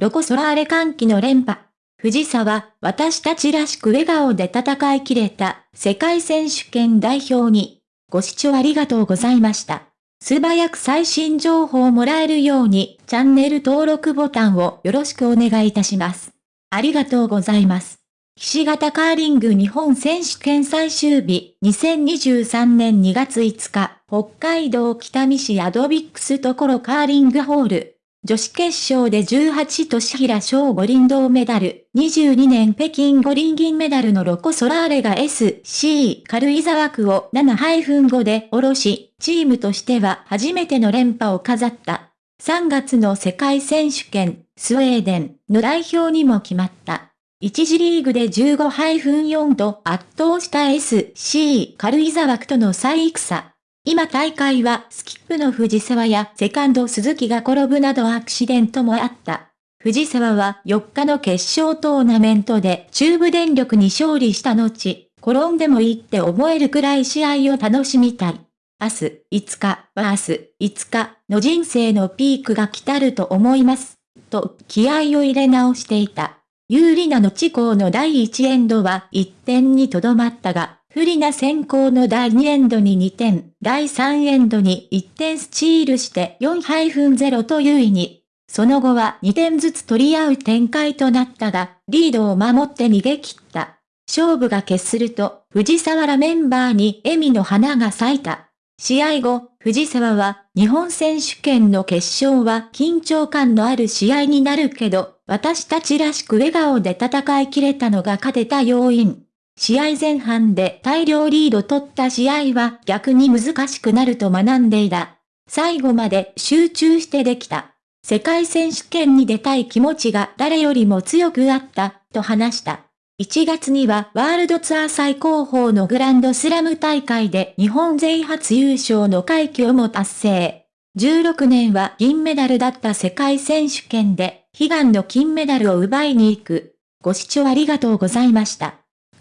ロコ・ソラーレ歓喜の連覇。藤沢、私たちらしく笑顔で戦い切れた世界選手権代表に、ご視聴ありがとうございました。素早く最新情報をもらえるように、チャンネル登録ボタンをよろしくお願いいたします。ありがとうございます。岸型カーリング日本選手権最終日、2023年2月5日、北海道北見市アドビックスところカーリングホール。女子決勝で18年平翔五輪銅メダル、22年北京五輪銀メダルのロコ・ソラーレが SC 軽井沢区を7-5で下ろし、チームとしては初めての連覇を飾った。3月の世界選手権、スウェーデンの代表にも決まった。1次リーグで15-4と圧倒した SC 軽井沢区との最戦。今大会はスキップの藤沢やセカンド鈴木が転ぶなどアクシデントもあった。藤沢は4日の決勝トーナメントで中部電力に勝利した後、転んでもいいって思えるくらい試合を楽しみたい。明日5日は明日5日の人生のピークが来たると思います。と気合を入れ直していた。有利なの地高の第1エンドは1点にとどまったが、不利な先行の第2エンドに2点、第3エンドに1点スチールして4-0と優位に。その後は2点ずつ取り合う展開となったが、リードを守って逃げ切った。勝負が決すると、藤沢らメンバーに笑みの花が咲いた。試合後、藤沢は、日本選手権の決勝は緊張感のある試合になるけど、私たちらしく笑顔で戦い切れたのが勝てた要因。試合前半で大量リード取った試合は逆に難しくなると学んでいた。最後まで集中してできた。世界選手権に出たい気持ちが誰よりも強くあった、と話した。1月にはワールドツアー最高峰のグランドスラム大会で日本勢初優勝の快挙も達成。16年は銀メダルだった世界選手権で悲願の金メダルを奪いに行く。ご視聴ありがとうございました。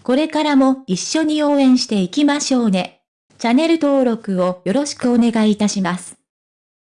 これからも一緒に応援していきましょうね。チャンネル登録をよろしくお願いいたします。